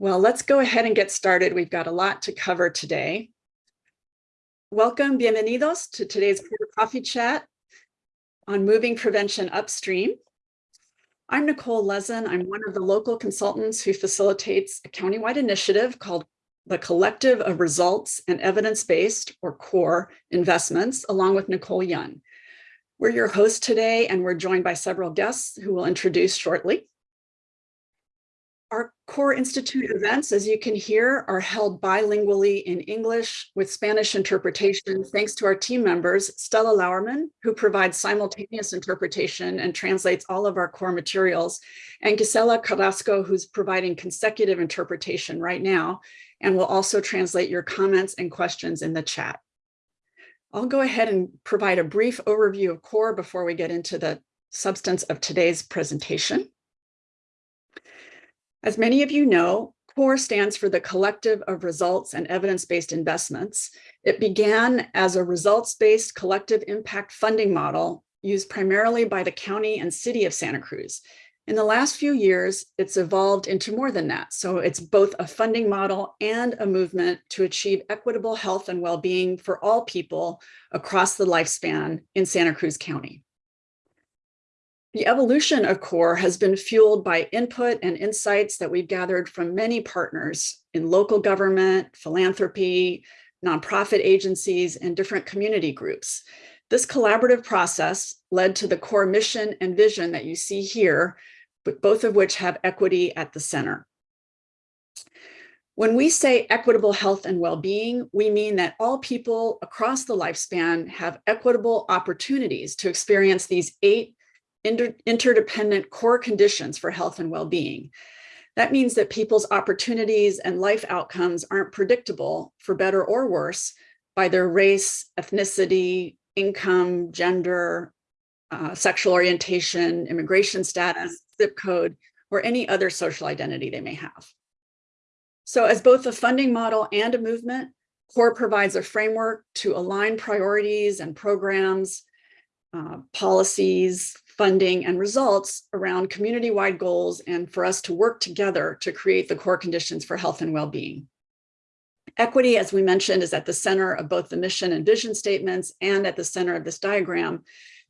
Well, let's go ahead and get started. We've got a lot to cover today. Welcome, bienvenidos to today's coffee chat on moving prevention upstream. I'm Nicole Lezen. I'm one of the local consultants who facilitates a countywide initiative called the Collective of Results and Evidence-Based, or CORE, investments, along with Nicole Young. We're your hosts today, and we're joined by several guests who will introduce shortly. Our Core Institute events, as you can hear, are held bilingually in English with Spanish interpretation, thanks to our team members, Stella Lauerman, who provides simultaneous interpretation and translates all of our core materials, and Gisela Carrasco, who's providing consecutive interpretation right now, and will also translate your comments and questions in the chat. I'll go ahead and provide a brief overview of CORE before we get into the substance of today's presentation. As many of you know, CORE stands for the Collective of Results and Evidence-Based Investments. It began as a results-based collective impact funding model used primarily by the county and city of Santa Cruz. In the last few years, it's evolved into more than that. So it's both a funding model and a movement to achieve equitable health and well-being for all people across the lifespan in Santa Cruz County. The evolution of CORE has been fueled by input and insights that we've gathered from many partners in local government, philanthropy, nonprofit agencies, and different community groups. This collaborative process led to the core mission and vision that you see here, both of which have equity at the center. When we say equitable health and well-being, we mean that all people across the lifespan have equitable opportunities to experience these eight inter interdependent core conditions for health and well-being. That means that people's opportunities and life outcomes aren't predictable for better or worse by their race, ethnicity, income, gender, uh, sexual orientation, immigration status, zip code, or any other social identity they may have. So as both a funding model and a movement, CORE provides a framework to align priorities and programs, uh, policies, funding and results around community-wide goals and for us to work together to create the core conditions for health and well-being. Equity, as we mentioned, is at the center of both the mission and vision statements and at the center of this diagram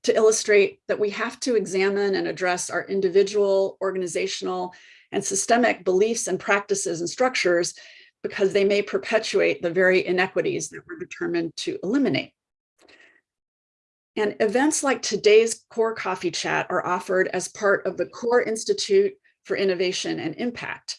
to illustrate that we have to examine and address our individual, organizational, and systemic beliefs and practices and structures because they may perpetuate the very inequities that we're determined to eliminate. And events like today's CORE Coffee Chat are offered as part of the CORE Institute for Innovation and Impact.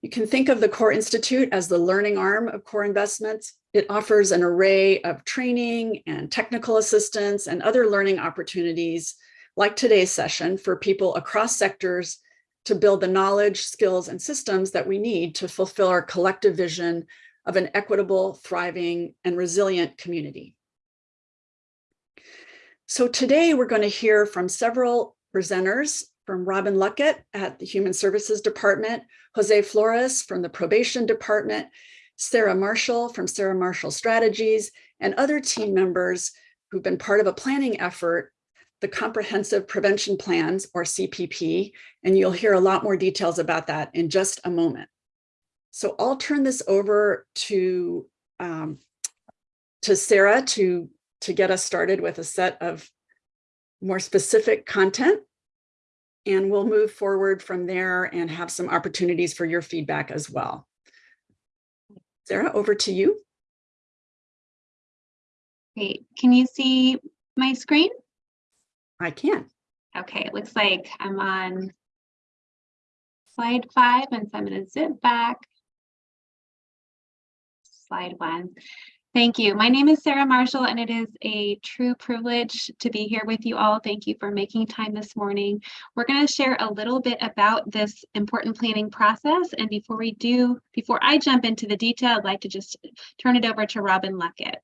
You can think of the CORE Institute as the learning arm of CORE Investments. It offers an array of training and technical assistance and other learning opportunities like today's session for people across sectors to build the knowledge, skills, and systems that we need to fulfill our collective vision of an equitable, thriving, and resilient community. So today we're going to hear from several presenters from Robin Luckett at the Human Services Department, Jose Flores from the Probation Department, Sarah Marshall from Sarah Marshall Strategies, and other team members who've been part of a planning effort, the Comprehensive Prevention Plans, or CPP, and you'll hear a lot more details about that in just a moment. So I'll turn this over to, um, to Sarah to to get us started with a set of more specific content. And we'll move forward from there and have some opportunities for your feedback as well. Sarah, over to you. Great. Can you see my screen? I can. Okay, it looks like I'm on slide five, and so I'm going to zip back. Slide one. Thank you. My name is Sarah Marshall, and it is a true privilege to be here with you all. Thank you for making time this morning. We're going to share a little bit about this important planning process. And before we do, before I jump into the detail, I'd like to just turn it over to Robin Luckett.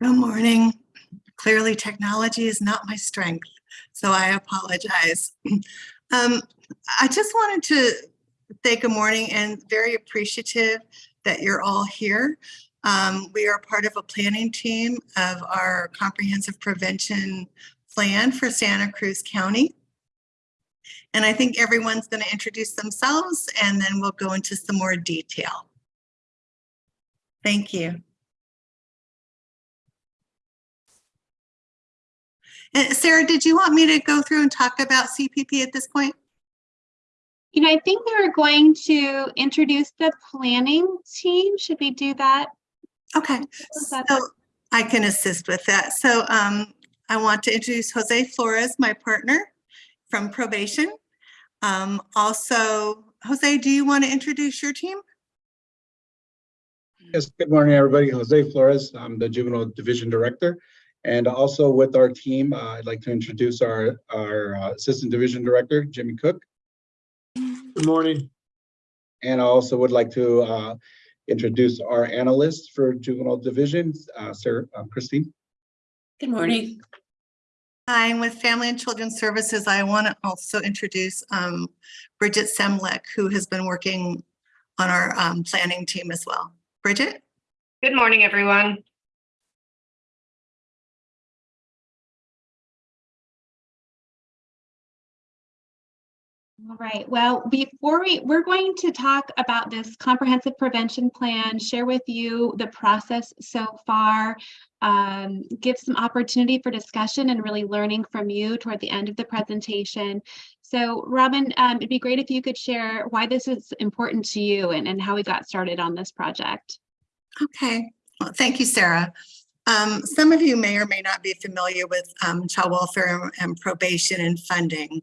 Good morning. Clearly, technology is not my strength so I apologize. Um, I just wanted to say good morning and very appreciative that you're all here. Um, we are part of a planning team of our comprehensive prevention plan for Santa Cruz County. And I think everyone's going to introduce themselves and then we'll go into some more detail. Thank you. And Sarah, did you want me to go through and talk about CPP at this point? You know, I think we were going to introduce the planning team. Should we do that? Okay, so I can assist with that. So um, I want to introduce Jose Flores, my partner from probation. Um, also, Jose, do you want to introduce your team? Yes, good morning, everybody. Jose Flores, I'm the Juvenile Division Director. And also with our team, uh, I'd like to introduce our, our uh, Assistant Division Director, Jimmy Cook. Good morning. And I also would like to uh, introduce our analyst for Juvenile Division, uh, Sarah, uh, Christine. Good morning. Hi, I'm with Family and Children's Services. I want to also introduce um, Bridget Semlek, who has been working on our um, planning team as well. Bridget? Good morning, everyone. All right. Well, before we, we're going to talk about this comprehensive prevention plan, share with you the process so far, um, give some opportunity for discussion and really learning from you toward the end of the presentation. So Robin, um, it'd be great if you could share why this is important to you and, and how we got started on this project. Okay, well, thank you, Sarah. Um, some of you may or may not be familiar with um, child welfare and probation and funding.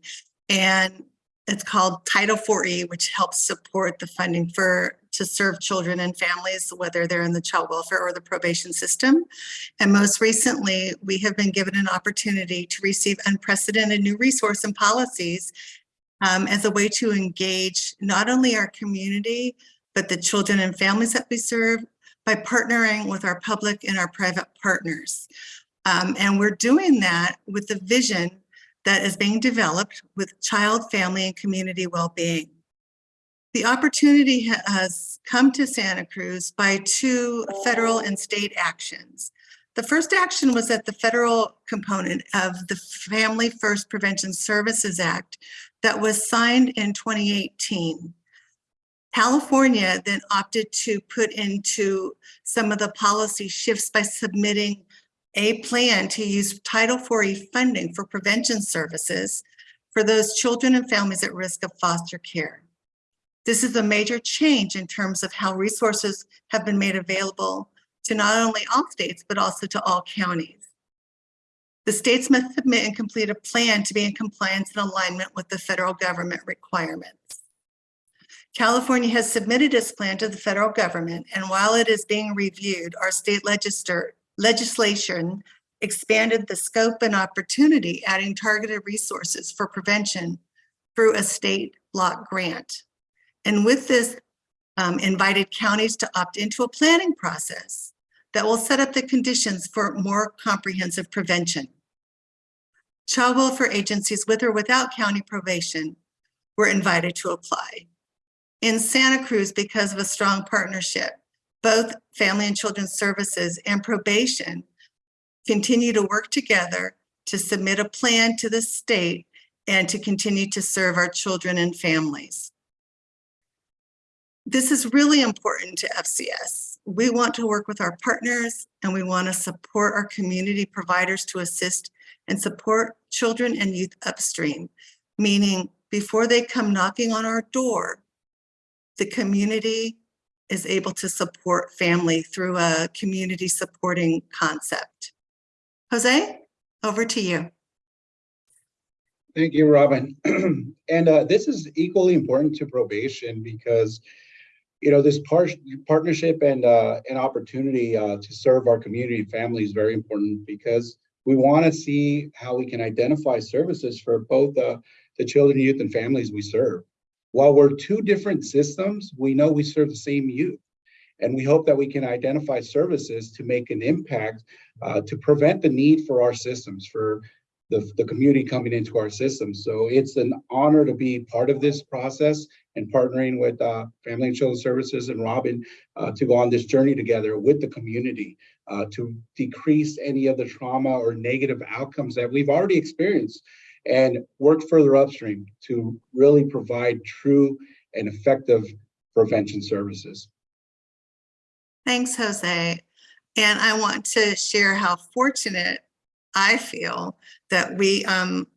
And it's called Title 4E, which helps support the funding for to serve children and families, whether they're in the child welfare or the probation system. And most recently, we have been given an opportunity to receive unprecedented new resource and policies um, as a way to engage not only our community, but the children and families that we serve by partnering with our public and our private partners. Um, and we're doing that with the vision that is being developed with child, family, and community well-being. The opportunity has come to Santa Cruz by two federal and state actions. The first action was that the federal component of the Family First Prevention Services Act that was signed in 2018. California then opted to put into some of the policy shifts by submitting a plan to use Title IV funding for prevention services for those children and families at risk of foster care. This is a major change in terms of how resources have been made available to not only all states, but also to all counties. The states must submit and complete a plan to be in compliance and alignment with the federal government requirements. California has submitted its plan to the federal government, and while it is being reviewed, our state legislature legislation expanded the scope and opportunity, adding targeted resources for prevention through a state block grant. And with this, um, invited counties to opt into a planning process that will set up the conditions for more comprehensive prevention. Child welfare agencies with or without county probation were invited to apply. In Santa Cruz, because of a strong partnership, both Family and Children's Services and probation continue to work together to submit a plan to the state and to continue to serve our children and families. This is really important to FCS. We want to work with our partners and we want to support our community providers to assist and support children and youth upstream, meaning before they come knocking on our door, the community is able to support family through a community supporting concept. Jose, over to you. Thank you, Robin. and uh, this is equally important to probation because, you know, this par partnership and uh, an opportunity uh, to serve our community and family is very important because we want to see how we can identify services for both the children, youth, and families we serve. While we're two different systems, we know we serve the same youth. And we hope that we can identify services to make an impact uh, to prevent the need for our systems, for the, the community coming into our systems. So it's an honor to be part of this process and partnering with uh, Family and Children Services and Robin uh, to go on this journey together with the community uh, to decrease any of the trauma or negative outcomes that we've already experienced and work further upstream to really provide true and effective prevention services. Thanks, Jose. And I want to share how fortunate I feel that we um,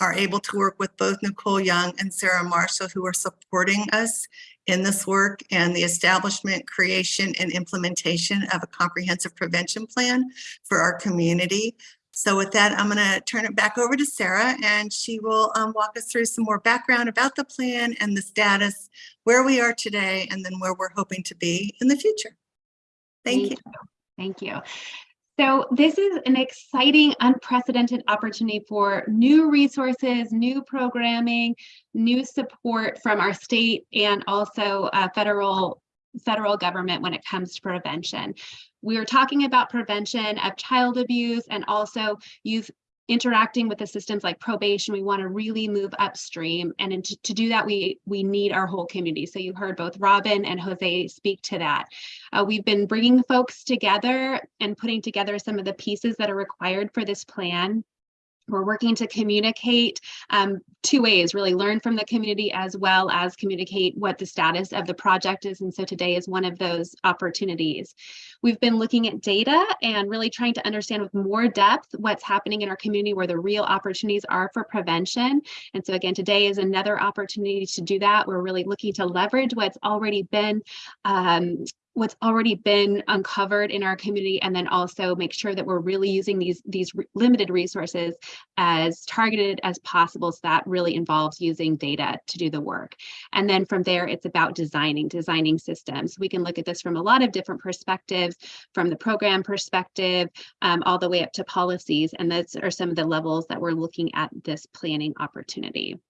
are able to work with both Nicole Young and Sarah Marshall, who are supporting us in this work and the establishment, creation, and implementation of a comprehensive prevention plan for our community. So with that, I'm going to turn it back over to Sarah, and she will um, walk us through some more background about the plan and the status, where we are today, and then where we're hoping to be in the future. Thank you. Thank you. So this is an exciting, unprecedented opportunity for new resources, new programming, new support from our state and also uh, federal federal government when it comes to prevention. We are talking about prevention of child abuse and also youth interacting with the systems like probation, we want to really move upstream. And in, to do that, we, we need our whole community. So you heard both Robin and Jose speak to that. Uh, we've been bringing folks together and putting together some of the pieces that are required for this plan. We're working to communicate um, two ways, really learn from the community as well as communicate what the status of the project is. And so today is one of those opportunities. We've been looking at data and really trying to understand with more depth what's happening in our community where the real opportunities are for prevention. And so again, today is another opportunity to do that. We're really looking to leverage what's already been um, what's already been uncovered in our community and then also make sure that we're really using these these limited resources as targeted as possible so that really involves using data to do the work. And then from there it's about designing designing systems. We can look at this from a lot of different perspectives from the program perspective um, all the way up to policies and those are some of the levels that we're looking at this planning opportunity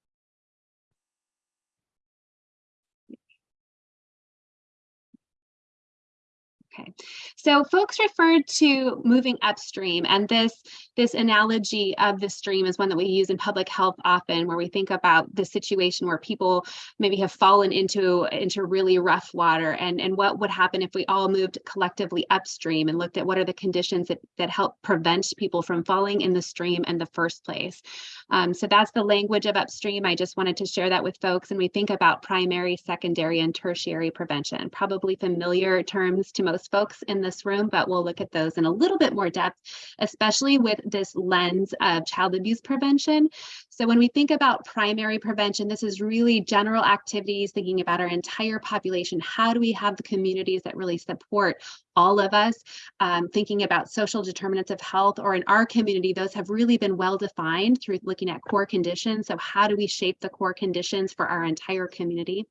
Okay, so folks referred to moving upstream and this this analogy of the stream is one that we use in public health often where we think about the situation where people maybe have fallen into into really rough water and and what would happen if we all moved collectively upstream and looked at what are the conditions that, that help prevent people from falling in the stream in the first place. Um, so that's the language of upstream. I just wanted to share that with folks and we think about primary, secondary, and tertiary prevention, probably familiar terms to most folks in this room, but we'll look at those in a little bit more depth, especially with this lens of child abuse prevention. So when we think about primary prevention, this is really general activities, thinking about our entire population. How do we have the communities that really support all of us, um, thinking about social determinants of health, or in our community, those have really been well defined through looking at core conditions. So how do we shape the core conditions for our entire community?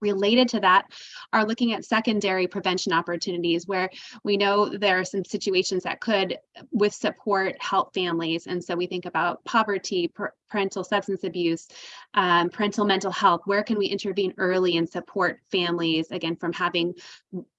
Related to that are looking at secondary prevention opportunities where we know there are some situations that could with support help families. And so we think about poverty parental substance abuse um, parental mental health where can we intervene early and support families again from having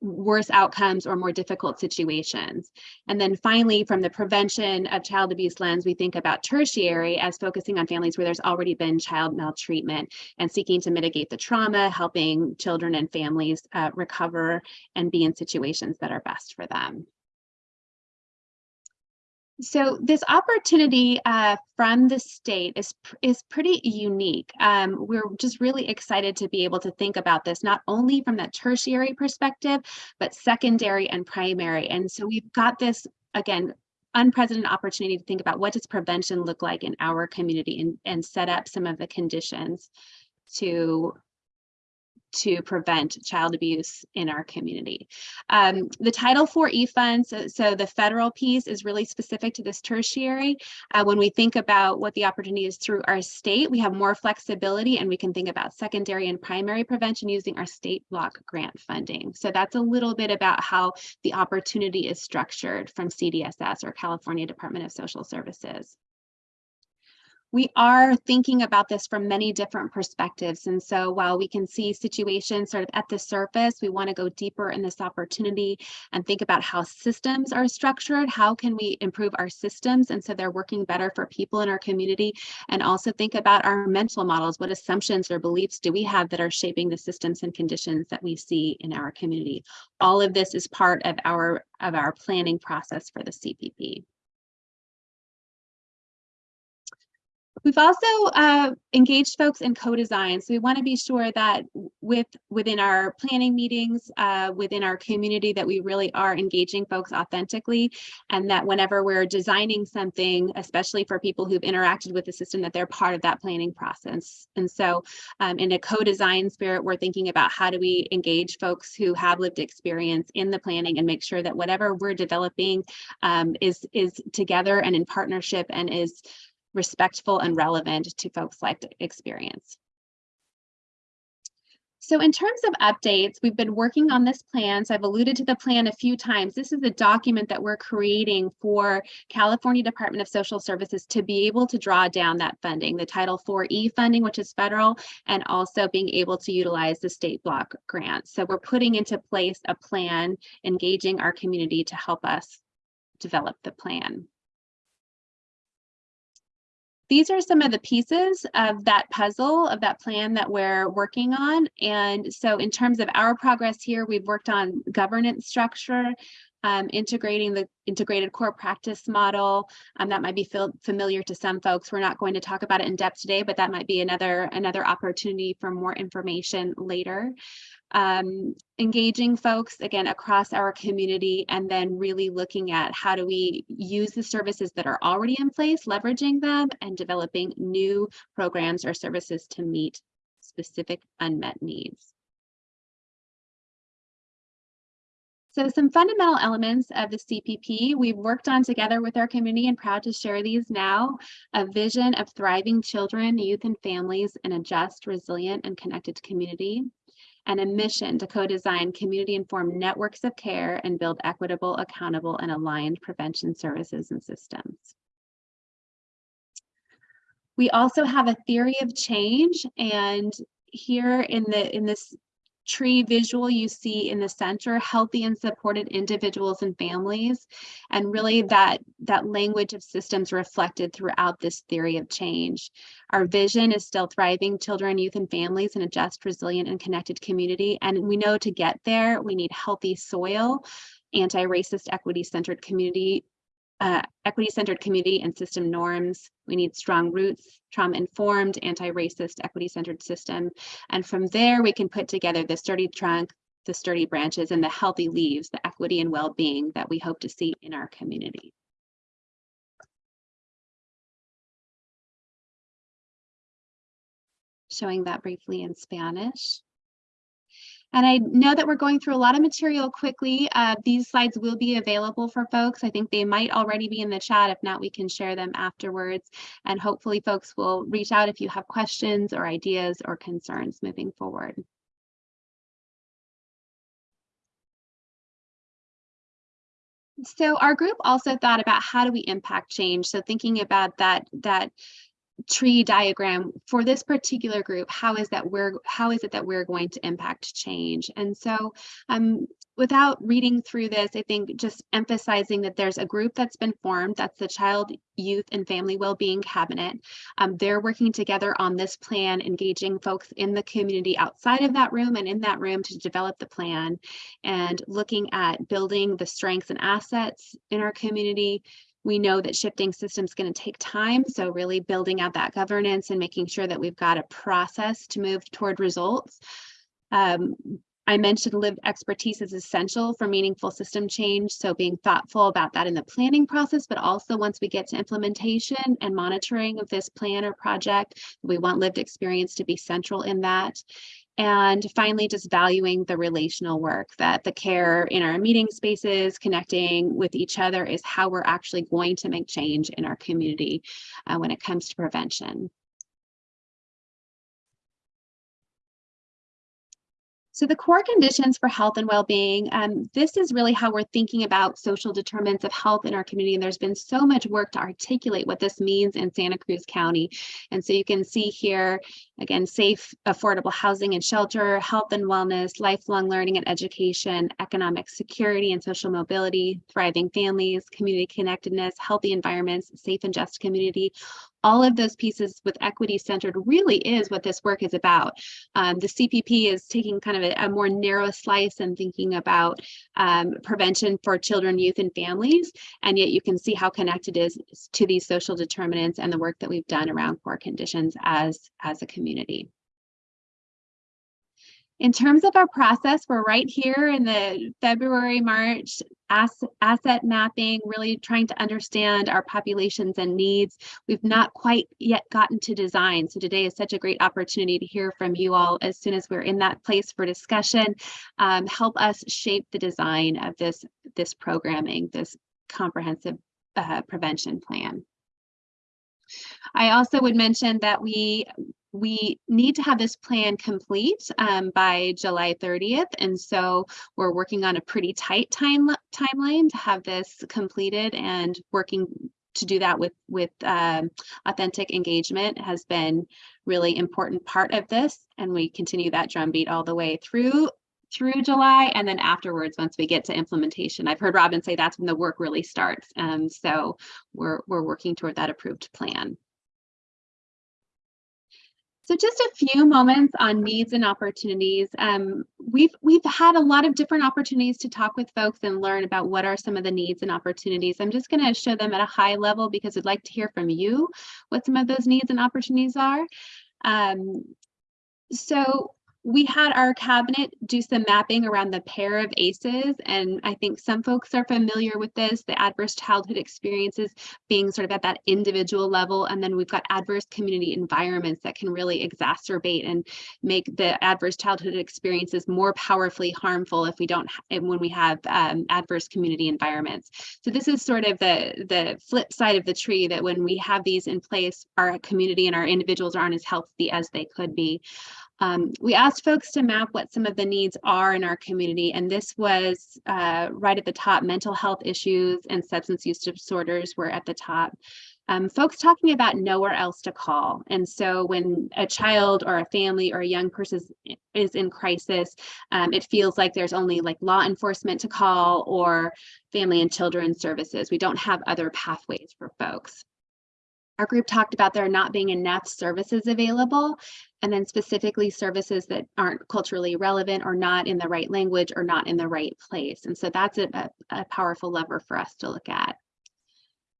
worse outcomes or more difficult situations and then finally from the prevention of child abuse lens we think about tertiary as focusing on families where there's already been child maltreatment and seeking to mitigate the trauma helping children and families uh, recover and be in situations that are best for them. So this opportunity uh, from the state is, is pretty unique. Um, we're just really excited to be able to think about this, not only from that tertiary perspective, but secondary and primary. And so we've got this, again, unprecedented opportunity to think about what does prevention look like in our community and, and set up some of the conditions to to prevent child abuse in our community. Um, the Title IV funds, so, so, the federal piece is really specific to this tertiary. Uh, when we think about what the opportunity is through our state, we have more flexibility and we can think about secondary and primary prevention using our state block grant funding. So that's a little bit about how the opportunity is structured from CDSS or California Department of Social Services. We are thinking about this from many different perspectives. And so while we can see situations sort of at the surface, we want to go deeper in this opportunity and think about how systems are structured. How can we improve our systems? And so they're working better for people in our community and also think about our mental models. What assumptions or beliefs do we have that are shaping the systems and conditions that we see in our community? All of this is part of our of our planning process for the CPP. We've also uh, engaged folks in co-design. So we want to be sure that with within our planning meetings, uh, within our community, that we really are engaging folks authentically and that whenever we're designing something, especially for people who've interacted with the system, that they're part of that planning process. And so um, in a co-design spirit, we're thinking about how do we engage folks who have lived experience in the planning and make sure that whatever we're developing um, is, is together and in partnership and is respectful and relevant to folks' life experience. So in terms of updates, we've been working on this plan. So I've alluded to the plan a few times. This is a document that we're creating for California Department of Social Services to be able to draw down that funding, the Title IV-E funding, which is federal, and also being able to utilize the state block grant. So we're putting into place a plan, engaging our community to help us develop the plan. These are some of the pieces of that puzzle of that plan that we're working on. And so in terms of our progress here, we've worked on governance structure, um, integrating the integrated core practice model. Um, that might be familiar to some folks. We're not going to talk about it in depth today, but that might be another, another opportunity for more information later um, engaging folks again across our community and then really looking at how do we use the services that are already in place, leveraging them and developing new programs or services to meet specific unmet needs. So some fundamental elements of the CPP we've worked on together with our community and proud to share these now. A vision of thriving children, youth, and families in a just, resilient, and connected community and a mission to co-design community-informed networks of care and build equitable, accountable, and aligned prevention services and systems. We also have a theory of change and here in the in this tree visual you see in the center, healthy and supported individuals and families, and really that, that language of systems reflected throughout this theory of change. Our vision is still thriving children, youth, and families in a just, resilient, and connected community. And we know to get there, we need healthy soil, anti-racist, equity-centered community uh, equity-centered community and system norms. We need strong roots, trauma-informed, anti-racist, equity-centered system. And from there, we can put together the sturdy trunk, the sturdy branches, and the healthy leaves, the equity and well-being that we hope to see in our community. Showing that briefly in Spanish. And I know that we're going through a lot of material quickly. Uh, these slides will be available for folks. I think they might already be in the chat. If not, we can share them afterwards. And hopefully folks will reach out if you have questions or ideas or concerns moving forward. So our group also thought about how do we impact change? So thinking about that, that tree diagram for this particular group how is that we're how is it that we're going to impact change? And so um without reading through this i think just emphasizing that there's a group that's been formed that's the child youth and family well-being cabinet. Um, they're working together on this plan engaging folks in the community outside of that room and in that room to develop the plan and looking at building the strengths and assets in our community we know that shifting systems going to take time. So really building out that governance and making sure that we've got a process to move toward results. Um, I mentioned lived expertise is essential for meaningful system change. So being thoughtful about that in the planning process, but also once we get to implementation and monitoring of this plan or project, we want lived experience to be central in that. And finally, just valuing the relational work that the care in our meeting spaces, connecting with each other is how we're actually going to make change in our community uh, when it comes to prevention. So the core conditions for health and well-being, um, this is really how we're thinking about social determinants of health in our community. And there's been so much work to articulate what this means in Santa Cruz County. And so you can see here, again, safe, affordable housing and shelter, health and wellness, lifelong learning and education, economic security and social mobility, thriving families, community connectedness, healthy environments, safe and just community. All of those pieces with equity centered really is what this work is about. Um, the CPP is taking kind of a, a, more narrow slice and thinking about um, prevention for children, youth, and families. And yet you can see how connected it is to these social determinants and the work that we've done around core conditions as, as a community. In terms of our process, we're right here in the February, March asset, asset mapping, really trying to understand our populations and needs. We've not quite yet gotten to design. So today is such a great opportunity to hear from you all as soon as we're in that place for discussion. Um, help us shape the design of this, this programming, this comprehensive uh, prevention plan. I also would mention that we we need to have this plan complete um, by July 30th. And so we're working on a pretty tight time timeline to have this completed and working to do that with with um, authentic engagement has been really important part of this. And we continue that drumbeat all the way through through July and then afterwards once we get to implementation. I've heard Robin say that's when the work really starts. And so we're, we're working toward that approved plan. So just a few moments on needs and opportunities. Um, we've we've had a lot of different opportunities to talk with folks and learn about what are some of the needs and opportunities. I'm just going to show them at a high level because I'd like to hear from you what some of those needs and opportunities are. Um, so we had our cabinet do some mapping around the pair of ACEs, and I think some folks are familiar with this, the adverse childhood experiences being sort of at that individual level, and then we've got adverse community environments that can really exacerbate and make the adverse childhood experiences more powerfully harmful if we don't, when we have um, adverse community environments. So this is sort of the, the flip side of the tree that when we have these in place, our community and our individuals aren't as healthy as they could be. Um, we asked folks to map what some of the needs are in our community, and this was uh, right at the top. Mental health issues and substance use disorders were at the top. Um, folks talking about nowhere else to call. And so when a child or a family or a young person is, in crisis, um, it feels like there's only like law enforcement to call or family and children services. We don't have other pathways for folks. Our group talked about there not being enough services available, and then specifically services that aren't culturally relevant or not in the right language or not in the right place. And so that's a, a, powerful lever for us to look at.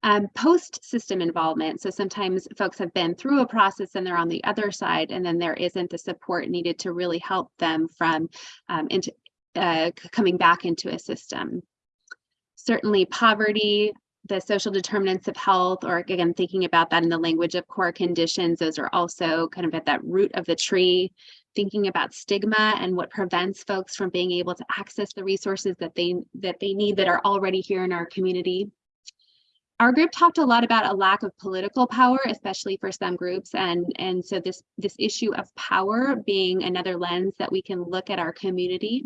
Um, post system involvement. So sometimes folks have been through a process and they're on the other side, and then there isn't the support needed to really help them from um, into uh, coming back into a system. Certainly poverty, the social determinants of health, or again, thinking about that in the language of core conditions, those are also kind of at that root of the tree, thinking about stigma and what prevents folks from being able to access the resources that they that they need that are already here in our community. Our group talked a lot about a lack of political power, especially for some groups. And, and so this, this issue of power being another lens that we can look at our community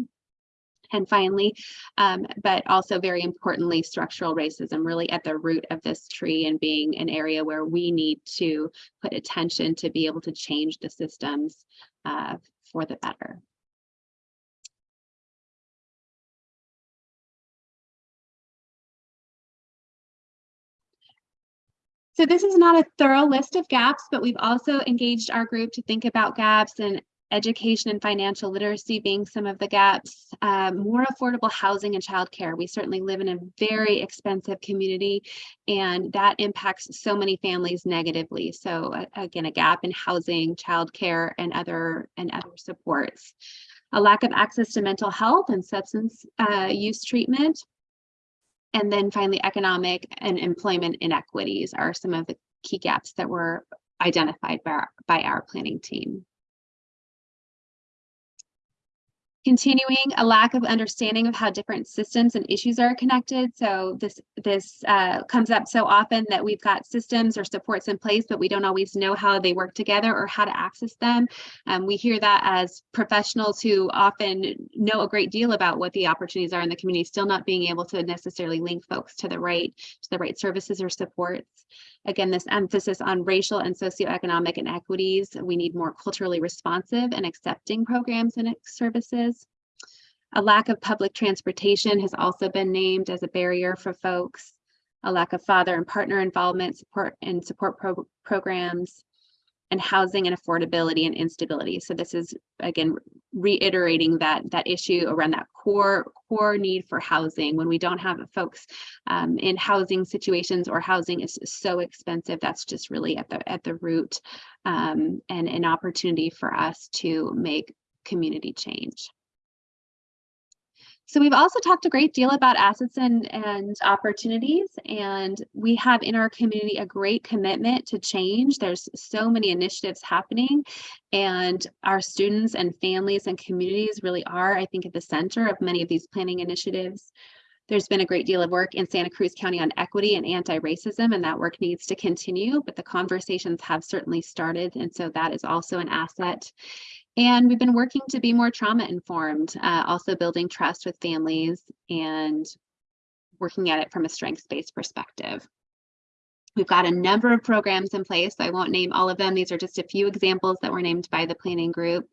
and finally, um, but also very importantly, structural racism really at the root of this tree and being an area where we need to put attention to be able to change the systems uh, for the better. So this is not a thorough list of gaps, but we've also engaged our group to think about gaps and education and financial literacy being some of the gaps, um, more affordable housing and childcare. We certainly live in a very expensive community and that impacts so many families negatively. So uh, again, a gap in housing, childcare and other and other supports. A lack of access to mental health and substance uh, use treatment. And then finally, economic and employment inequities are some of the key gaps that were identified by our, by our planning team. Continuing a lack of understanding of how different systems and issues are connected. So this this uh, comes up so often that we've got systems or supports in place, but we don't always know how they work together or how to access them. Um, we hear that as professionals who often know a great deal about what the opportunities are in the community, still not being able to necessarily link folks to the right to the right services or supports. Again, this emphasis on racial and socioeconomic inequities. We need more culturally responsive and accepting programs and services. A lack of public transportation has also been named as a barrier for folks. A lack of father and partner involvement, support and support pro programs, and housing and affordability and instability. So this is again reiterating that that issue around that core core need for housing. When we don't have folks um, in housing situations or housing is so expensive, that's just really at the at the root um, and an opportunity for us to make community change. So we've also talked a great deal about assets and, and opportunities, and we have in our community a great commitment to change. There's so many initiatives happening, and our students and families and communities really are, I think, at the center of many of these planning initiatives. There's been a great deal of work in Santa Cruz County on equity and anti-racism, and that work needs to continue, but the conversations have certainly started, and so that is also an asset. And we've been working to be more trauma informed, uh, also building trust with families and working at it from a strengths-based perspective. We've got a number of programs in place. So I won't name all of them. These are just a few examples that were named by the planning group.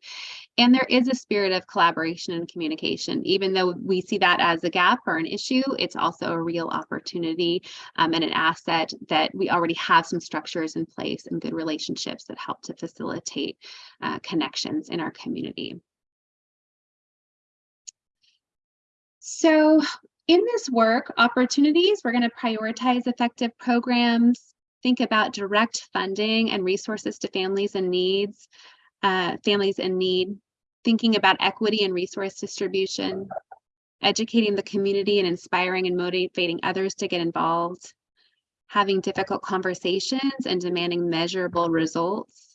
And there is a spirit of collaboration and communication. Even though we see that as a gap or an issue, it's also a real opportunity um, and an asset that we already have some structures in place and good relationships that help to facilitate uh, connections in our community. So in this work, opportunities, we're going to prioritize effective programs, think about direct funding and resources to families and needs, uh, families in need, thinking about equity and resource distribution, educating the community and inspiring and motivating others to get involved, having difficult conversations and demanding measurable results,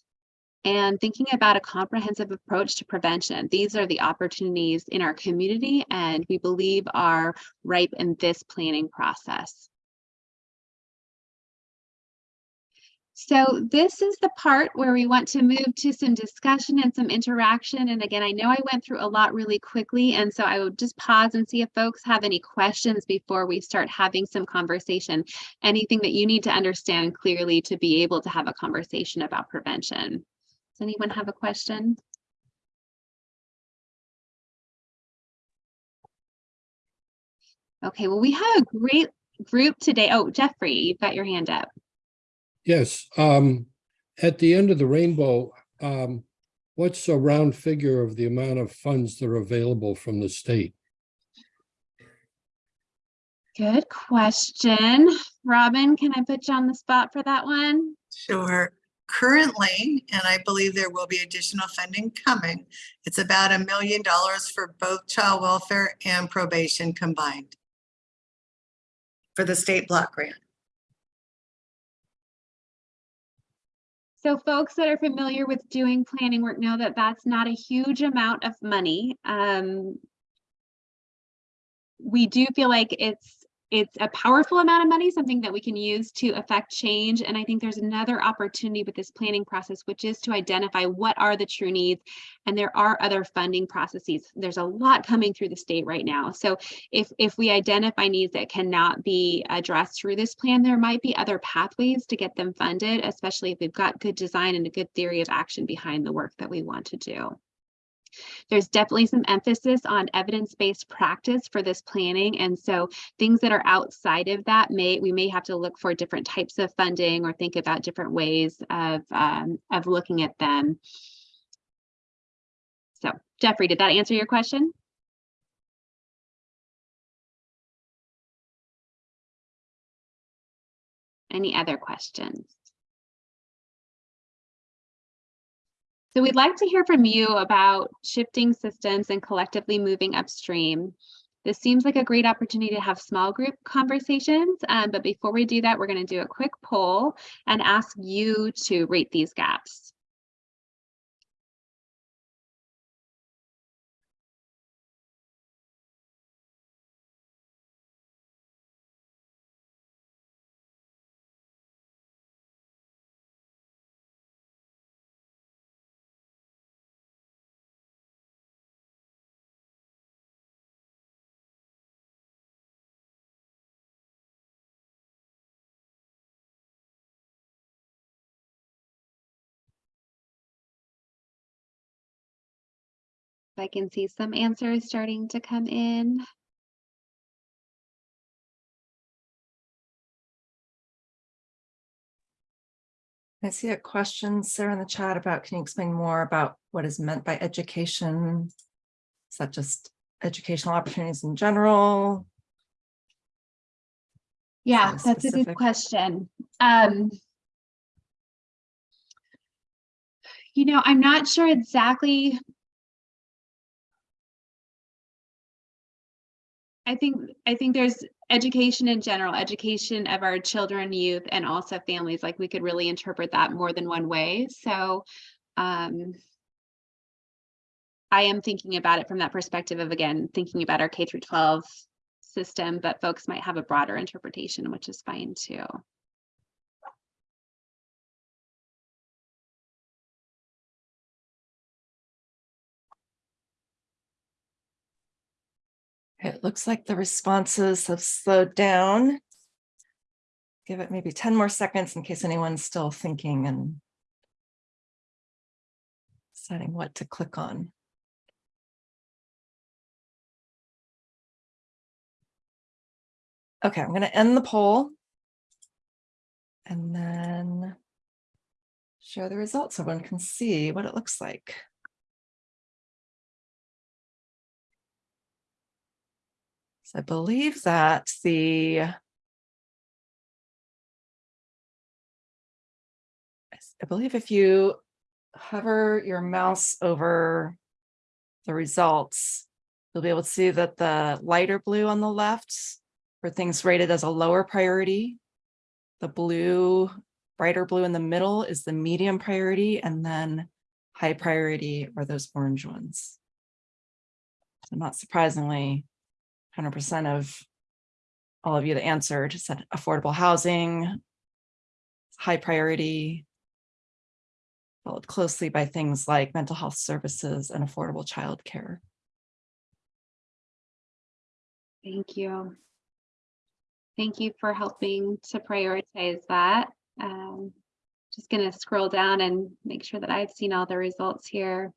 and thinking about a comprehensive approach to prevention. These are the opportunities in our community and we believe are ripe in this planning process. So this is the part where we want to move to some discussion and some interaction. And again, I know I went through a lot really quickly, and so I would just pause and see if folks have any questions before we start having some conversation. Anything that you need to understand clearly to be able to have a conversation about prevention. Does anyone have a question? Okay, well, we have a great group today. Oh, Jeffrey, you've got your hand up. Yes, um, at the end of the rainbow, um, what's a round figure of the amount of funds that are available from the state? Good question. Robin, can I put you on the spot for that one? Sure. Currently, and I believe there will be additional funding coming, it's about a million dollars for both child welfare and probation combined for the state block grant. So folks that are familiar with doing planning work know that that's not a huge amount of money. Um, we do feel like it's it's a powerful amount of money, something that we can use to affect change. And I think there's another opportunity with this planning process, which is to identify what are the true needs. And there are other funding processes. There's a lot coming through the state right now. So if, if we identify needs that cannot be addressed through this plan, there might be other pathways to get them funded, especially if we've got good design and a good theory of action behind the work that we want to do. There's definitely some emphasis on evidence-based practice for this planning. And so things that are outside of that may, we may have to look for different types of funding or think about different ways of, um, of looking at them. So Jeffrey, did that answer your question? Any other questions? So we'd like to hear from you about shifting systems and collectively moving upstream. This seems like a great opportunity to have small group conversations, um, but before we do that, we're going to do a quick poll and ask you to rate these gaps. I can see some answers starting to come in. I see a question, Sarah, in the chat about, can you explain more about what is meant by education? Is that just educational opportunities in general? Yeah, that's a good question. Um, you know, I'm not sure exactly. I think, I think there's education in general, education of our children, youth, and also families, like we could really interpret that more than one way, so. um I am thinking about it from that perspective of, again, thinking about our K through twelve system, but folks might have a broader interpretation, which is fine too. It looks like the responses have slowed down. Give it maybe 10 more seconds in case anyone's still thinking and deciding what to click on. Okay, I'm going to end the poll. And then show the results so everyone can see what it looks like. I believe that the I believe if you hover your mouse over the results, you'll be able to see that the lighter blue on the left for things rated as a lower priority. The blue, brighter blue in the middle is the medium priority, and then high priority are those orange ones. So not surprisingly, hundred percent of all of you that answered said affordable housing, high priority, followed closely by things like mental health services and affordable childcare. Thank you. Thank you for helping to prioritize that. Um, just gonna scroll down and make sure that I've seen all the results here.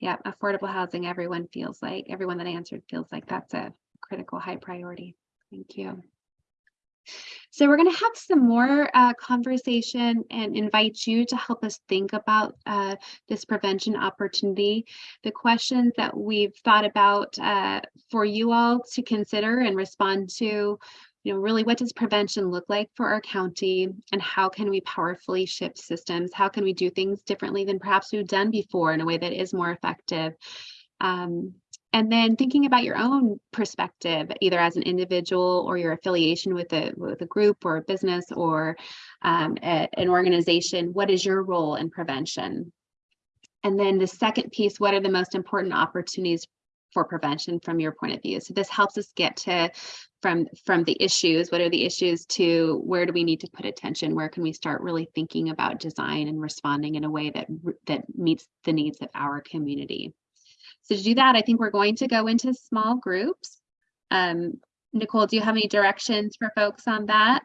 Yeah, affordable housing, everyone feels like, everyone that answered feels like that's a critical high priority. Thank you. So we're going to have some more uh, conversation and invite you to help us think about uh, this prevention opportunity. The questions that we've thought about uh, for you all to consider and respond to, you know, really what does prevention look like for our county and how can we powerfully shift systems? How can we do things differently than perhaps we've done before in a way that is more effective? Um, and then thinking about your own perspective, either as an individual or your affiliation with a with a group or a business or um, a- an organization, what is your role in prevention? And then the second piece, what are the most important opportunities for prevention from your point of view? So this helps us get to from from the issues, what are the issues to where do we need to put attention? Where can we start really thinking about design and responding in a way that that meets the needs of our community? So to do that, I think we're going to go into small groups. Um, Nicole, do you have any directions for folks on that?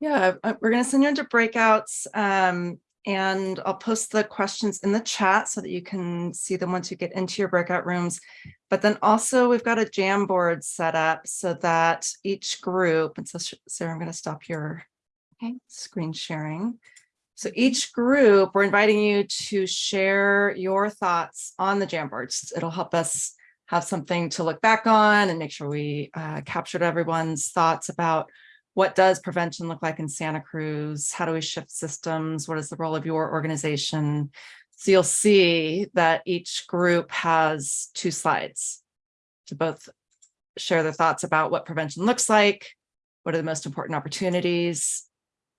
Yeah, uh, we're going to send you into breakouts um, and I'll post the questions in the chat so that you can see them once you get into your breakout rooms. But then also we've got a Jamboard set up so that each group, and so Sarah, I'm going to stop your Okay. screen sharing. So each group, we're inviting you to share your thoughts on the Jamboards. It'll help us have something to look back on and make sure we uh, captured everyone's thoughts about what does prevention look like in Santa Cruz? How do we shift systems? What is the role of your organization? So you'll see that each group has two slides to both share their thoughts about what prevention looks like, what are the most important opportunities,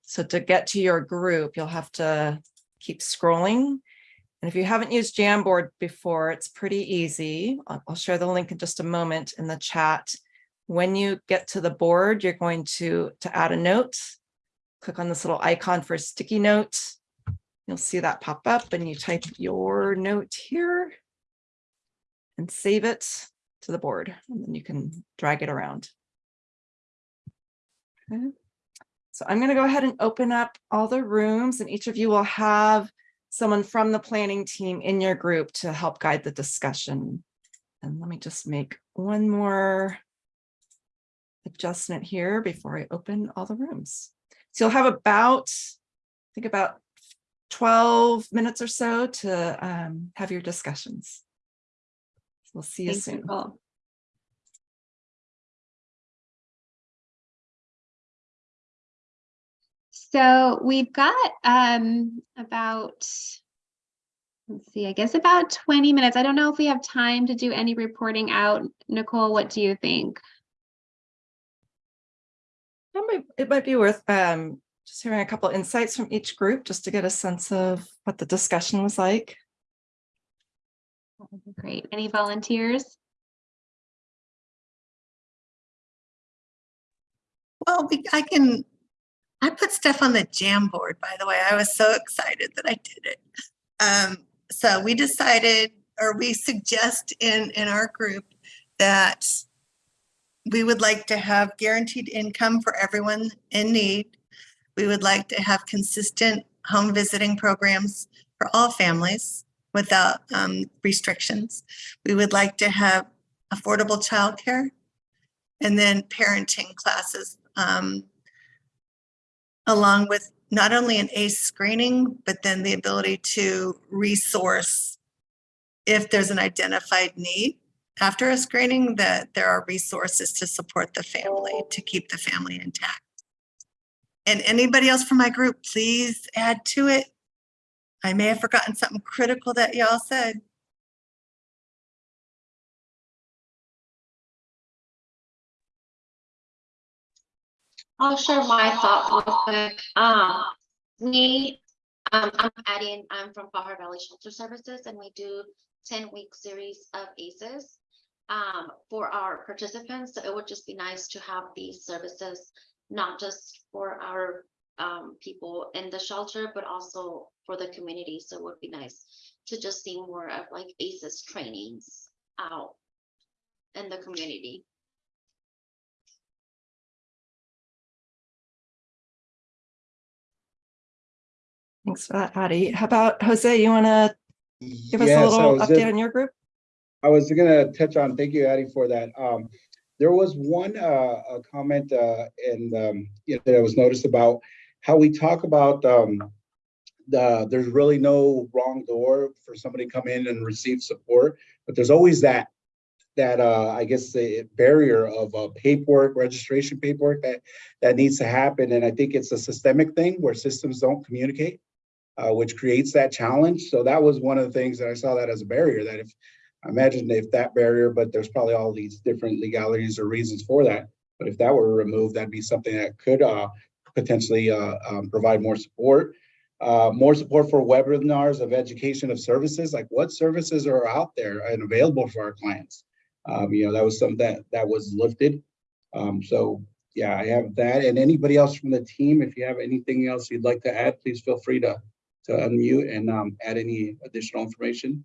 so to get to your group, you'll have to keep scrolling. And if you haven't used Jamboard before, it's pretty easy. I'll share the link in just a moment in the chat. When you get to the board, you're going to, to add a note. Click on this little icon for a sticky note. You'll see that pop up and you type your note here and save it to the board. And then you can drag it around. Okay. So I'm going to go ahead and open up all the rooms and each of you will have someone from the planning team in your group to help guide the discussion. And let me just make one more adjustment here before I open all the rooms. So you'll have about, I think about 12 minutes or so to um, have your discussions. We'll see you Thanks, soon. Nicole. So we've got um about, let's see, I guess about 20 minutes. I don't know if we have time to do any reporting out. Nicole, what do you think? It might, it might be worth um, just hearing a couple insights from each group, just to get a sense of what the discussion was like. Great. Any volunteers? Well, we- I can, I put stuff on the Jamboard, by the way. I was so excited that I did it. Um, so we decided, or we suggest in, in our group that we would like to have guaranteed income for everyone in need. We would like to have consistent home visiting programs for all families without um, restrictions. We would like to have affordable childcare and then parenting classes um, along with not only an ACE screening, but then the ability to resource if there's an identified need after a screening, that there are resources to support the family, to keep the family intact. And anybody else from my group, please add to it. I may have forgotten something critical that y'all said. I'll share my thoughts real quick. Um, me, um, I'm adding, I'm from Pajaro Valley Shelter Services and we do ten-week series of ACEs um, for our participants. So it would just be nice to have these services, not just for our um, people in the shelter, but also for the community. So it would be nice to just see more of like ACEs trainings out in the community. Thanks for that, Addie. How about Jose? You want to give us a little update just- on your group? I was gonna touch on, thank you, Addie, for that. Um, there was one, uh, a comment, uh, and, um, you know, that I was noticed about how we talk about, um, the, there's really no wrong door for somebody to come in and receive support, but there's always that, that, uh, I guess the barrier of, uh, paperwork, registration paperwork that, that needs to happen. And I think it's a systemic thing where systems don't communicate, uh, which creates that challenge. So that was one of the things that I saw that as a barrier, that if I imagine if that barrier, but there's probably all these different legalities or reasons for that. But if that were removed, that'd be something that could uh, potentially uh, um, provide more support. Uh, more support for webinars of education of services, like what services are out there and available for our clients. Um, you know, that was something that that was lifted. Um, so yeah, I have that. And anybody else from the team, if you have anything else you'd like to add, please feel free to to unmute and um, add any additional information.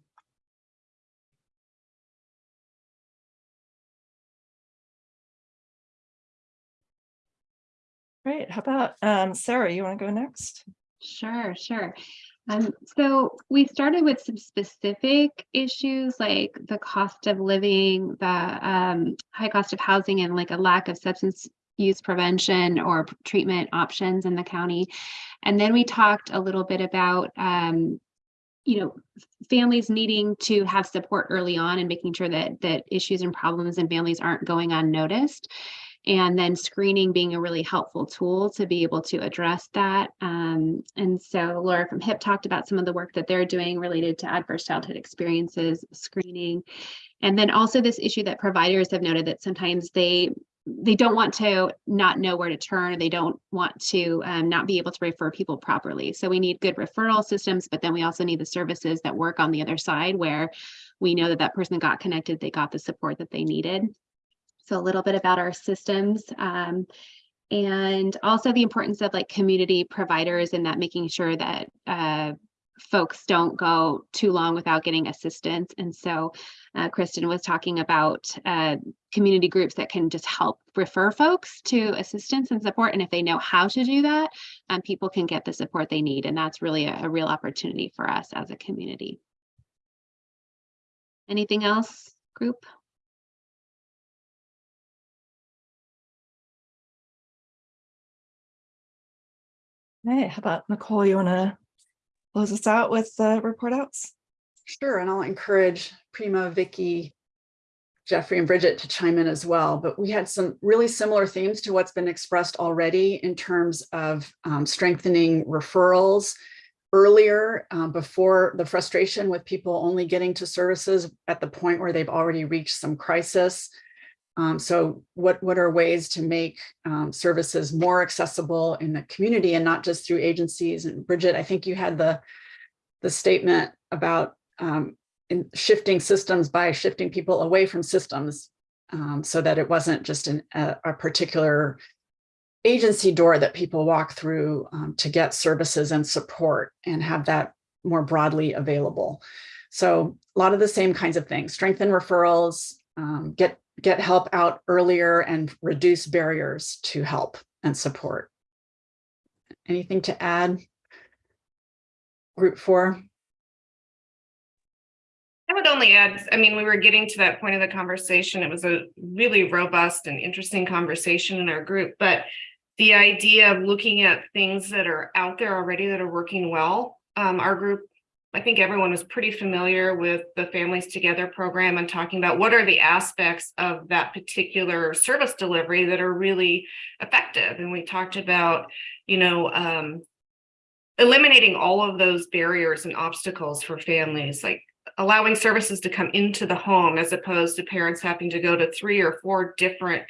Great. How about um, Sarah? You want to go next? Sure, sure. Um, so we started with some specific issues like the cost of living, the um, high cost of housing, and like a lack of substance use prevention or treatment options in the county. And then we talked a little bit about, um, you know, families needing to have support early on and making sure that that issues and problems in families aren't going unnoticed. And then screening being a really helpful tool to be able to address that. Um, and so Laura from HIP talked about some of the work that they're doing related to adverse childhood experiences, screening. And then also this issue that providers have noted that sometimes they they don't want to not know where to turn. or They don't want to um, not be able to refer people properly. So we need good referral systems, but then we also need the services that work on the other side where we know that that person got connected, they got the support that they needed. So a little bit about our systems. Um, and also the importance of like community providers and that making sure that uh, folks don't go too long without getting assistance. And so uh, Kristen was talking about uh, community groups that can just help refer folks to assistance and support. And if they know how to do that, um, people can get the support they need. And that's really a, a real opportunity for us as a community. Anything else, group? Hey, how about Nicole, you want to close us out with the report outs? Sure, and I'll encourage Prima, Vicky, Jeffrey and Bridget to chime in as well, but we had some really similar themes to what's been expressed already in terms of um, strengthening referrals earlier um, before the frustration with people only getting to services at the point where they've already reached some crisis. Um, so what, what are ways to make um, services more accessible in the community and not just through agencies? And Bridget, I think you had the, the statement about um, in shifting systems by shifting people away from systems um, so that it wasn't just an, a, a particular agency door that people walk through um, to get services and support and have that more broadly available. So a lot of the same kinds of things, strengthen referrals, um, get, get help out earlier and reduce barriers to help and support. Anything to add? Group four? I would only add, I mean, we were getting to that point of the conversation. It was a really robust and interesting conversation in our group, but the idea of looking at things that are out there already that are working well. Um, our group, I think everyone was pretty familiar with the Families Together program and talking about what are the aspects of that particular service delivery that are really effective. And we talked about, you know, um, eliminating all of those barriers and obstacles for families, like allowing services to come into the home as opposed to parents having to go to three or four different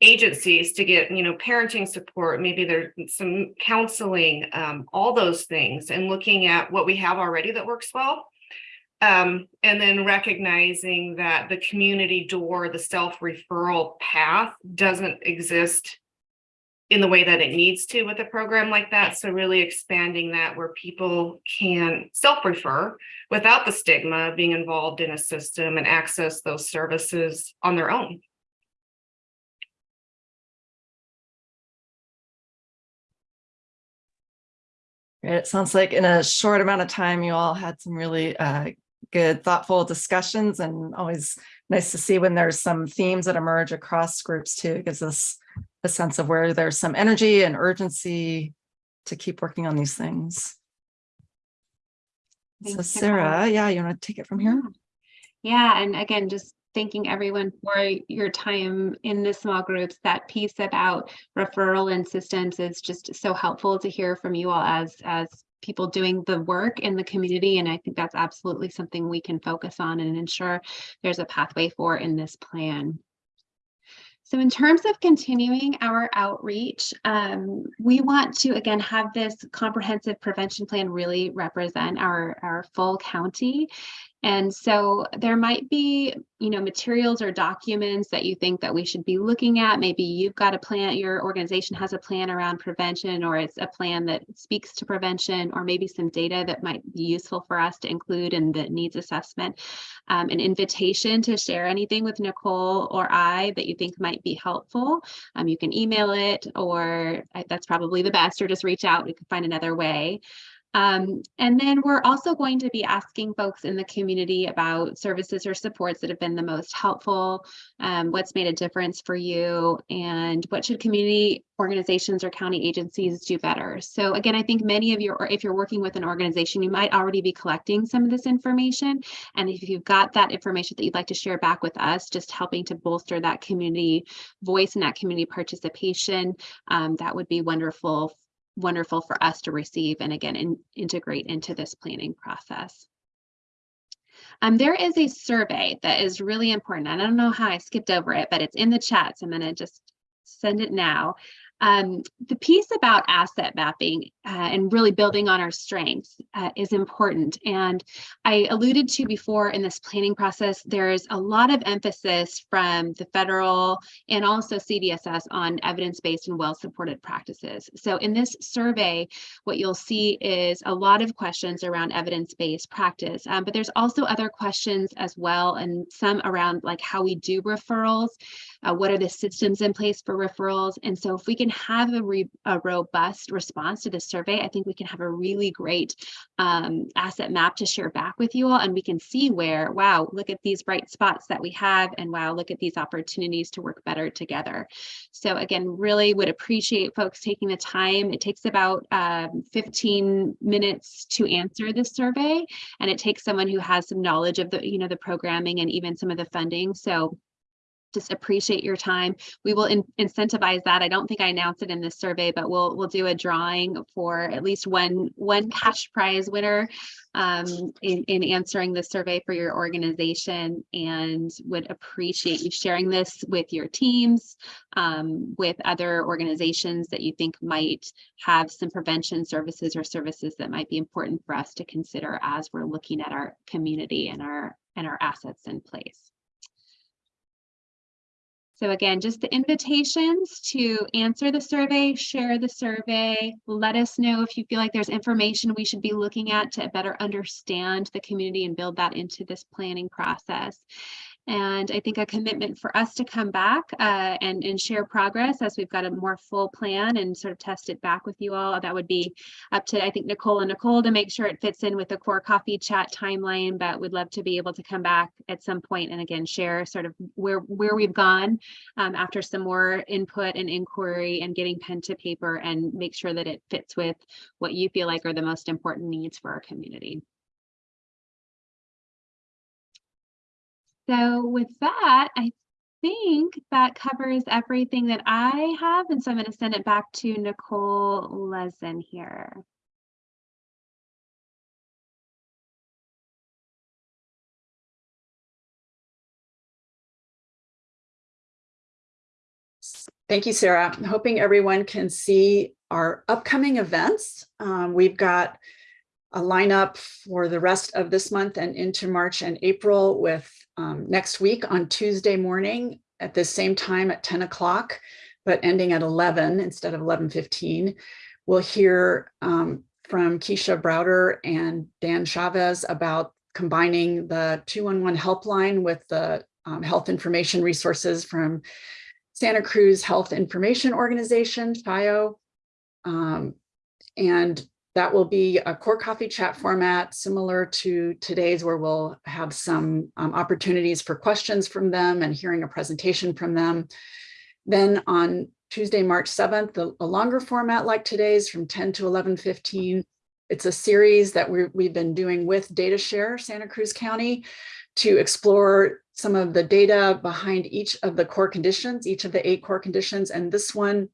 agencies to get, you know, parenting support, maybe there's some counseling, um, all those things, and looking at what we have already that works well. Um, and then recognizing that the community door, the self-referral path doesn't exist in the way that it needs to with a program like that. So really expanding that where people can self-refer without the stigma of being involved in a system and access those services on their own. It sounds like in a short amount of time, you all had some really uh, good, thoughtful discussions and always nice to see when there's some themes that emerge across groups too. It gives us a sense of where there's some energy and urgency to keep working on these things. So Thanks. Sarah, yeah, you want to take it from here? Yeah, and again, just thanking everyone for your time in the small groups. That piece about referral and systems is just so helpful to hear from you all as as people doing the work in the community. And I think that's absolutely something we can focus on and ensure there's a pathway for in this plan. So in terms of continuing our outreach, um, we want to, again, have this comprehensive prevention plan really represent our, our full county. And so there might be, you know, materials or documents that you think that we should be looking at. Maybe you've got a plan, your organization has a plan around prevention, or it's a plan that speaks to prevention, or maybe some data that might be useful for us to include in the needs assessment. Um, an invitation to share anything with Nicole or I that you think might be helpful. Um, you can email it, or uh, that's probably the best, or just reach out. We can find another way. Um, and then we're also going to be asking folks in the community about services or supports that have been the most helpful, um, what's made a difference for you, and what should community organizations or county agencies do better. So again, I think many of you, or if you're working with an organization, you might already be collecting some of this information. And if you've got that information that you'd like to share back with us, just helping to bolster that community voice and that community participation, um, that would be wonderful wonderful for us to receive and again in, integrate into this planning process. Um, there is a survey that is really important. I don't know how I skipped over it, but it's in the chat. So I'm going to just send it now. Um, the piece about asset mapping uh, and really building on our strengths uh, is important. And I alluded to before in this planning process, there's a lot of emphasis from the federal and also CDSS on evidence-based and well-supported practices. So in this survey, what you'll see is a lot of questions around evidence-based practice, um, but there's also other questions as well, and some around like how we do referrals, uh, what are the systems in place for referrals, and so if we can have a, re a robust response to this survey, I think we can have a really great um, asset map to share back with you all, and we can see where, wow, look at these bright spots that we have, and wow, look at these opportunities to work better together. So again, really would appreciate folks taking the time. It takes about um, 15 minutes to answer this survey, and it takes someone who has some knowledge of the, you know, the programming and even some of the funding. So just appreciate your time. We will in incentivize that. I don't think I announced it in this survey, but we'll we'll do a drawing for at least one one cash prize winner um, in, in answering the survey for your organization and would appreciate you sharing this with your teams, um, with other organizations that you think might have some prevention services or services that might be important for us to consider as we're looking at our community and our and our assets in place. So again, just the invitations to answer the survey, share the survey, let us know if you feel like there's information we should be looking at to better understand the community and build that into this planning process. And I think a commitment for us to come back uh, and, and share progress as we've got a more full plan and sort of test it back with you all. That would be up to, I think, Nicole and Nicole to make sure it fits in with the core coffee chat timeline, but we'd love to be able to come back at some point and again, share sort of where, where we've gone um, after some more input and inquiry and getting pen to paper and make sure that it fits with what you feel like are the most important needs for our community. So with that, I think that covers everything that I have. And so I'm going to send it back to Nicole Lezin here. Thank you, Sarah. I'm hoping everyone can see our upcoming events. Um, we've got a lineup for the rest of this month and into March and April with um, next week on Tuesday morning at the same time at 10 o'clock, but ending at 11 instead of 11.15. We'll hear um, from Keisha Browder and Dan Chavez about combining the 211 helpline with the um, health information resources from Santa Cruz Health Information Organization, CHIO. Um, and that will be a core coffee chat format similar to today's where we'll have some um, opportunities for questions from them and hearing a presentation from them. Then on Tuesday, March 7th, a, a longer format like today's from 10 to 11.15. It's a series that we we've been doing with DataShare Santa Cruz County to explore some of the data behind each of the core conditions, each of the eight core conditions. And this one,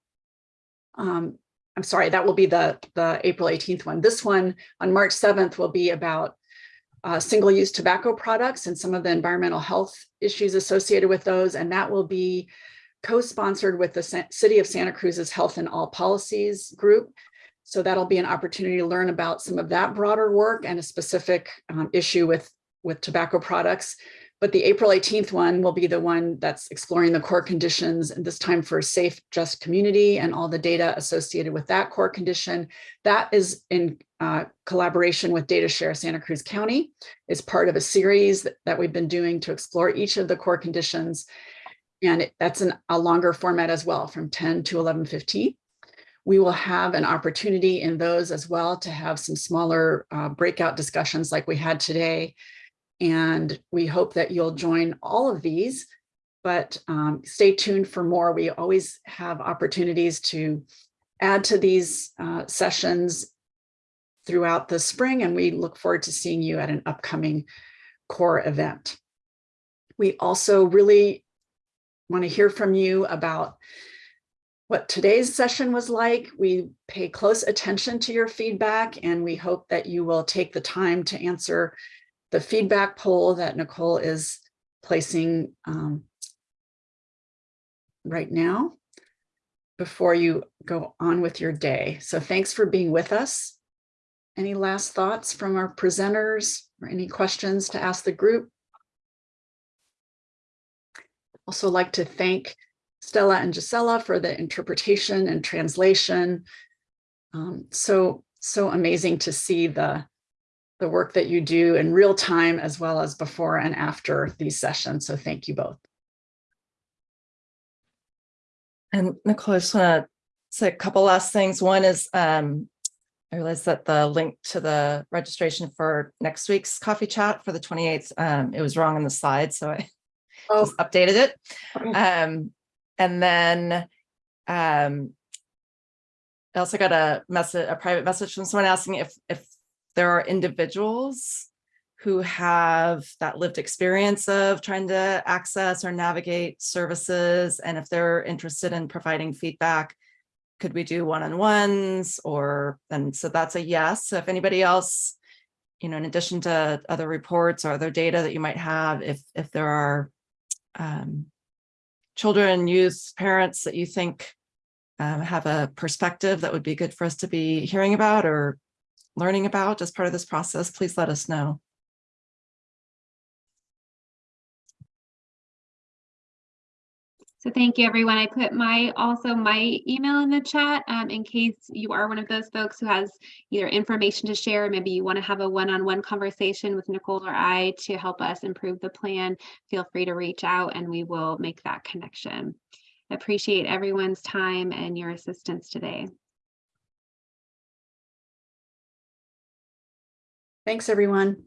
um, I'm sorry, that will be the, the April 18th one. This one on March 7th will be about uh, single-use tobacco products and some of the environmental health issues associated with those. And that will be co-sponsored with the Sa City of Santa Cruz's Health and All Policies group. So that'll be an opportunity to learn about some of that broader work and a specific um, issue with, with tobacco products. But the April 18th one will be the one that's exploring the core conditions and this time for a safe, just community and all the data associated with that core condition. That is in uh, collaboration with DataShare Santa Cruz County. It's part of a series that, that we've been doing to explore each of the core conditions. And it, that's an, a longer format as well from 10 to 11.15. We will have an opportunity in those as well to have some smaller uh, breakout discussions like we had today and we hope that you'll join all of these, but um, stay tuned for more. We always have opportunities to add to these uh, sessions throughout the spring, and we look forward to seeing you at an upcoming core event. We also really want to hear from you about what today's session was like. We pay close attention to your feedback, and we hope that you will take the time to answer the feedback poll that Nicole is placing um, right now. before you go on with your day. So thanks for being with us. Any last thoughts from our presenters or any questions to ask the group? Also like to thank Stella and Gisela for the interpretation and translation. Um, so, so amazing to see the, the work that you do in real time as well as before and after these sessions. So thank you both. And Nicole, I just want to say a couple last things. One is um, I realized that the link to the registration for next week's coffee chat for the 28th, um, it was wrong on the slide, so I Oh, just updated it. Um, and then um, I also got a message, a private message from someone asking if if there are individuals who have that lived experience of trying to access or navigate services, and if they're interested in providing feedback, could we do one-on-ones or, and so that's a yes. So if anybody else, you know, in addition to other reports or other data that you might have, if if there are um, children, youth, parents that you think um, have a perspective that would be good for us to be hearing about or learning about as part of this process, please let us know. So thank you, everyone. I put my, also my email in the chat um, in case you are one of those folks who has either information to share, maybe you want to have a one-on-one conversation with Nicole or I to help us improve the plan. Feel free to reach out and we will make that connection. Appreciate everyone's time and your assistance today. Thanks, everyone.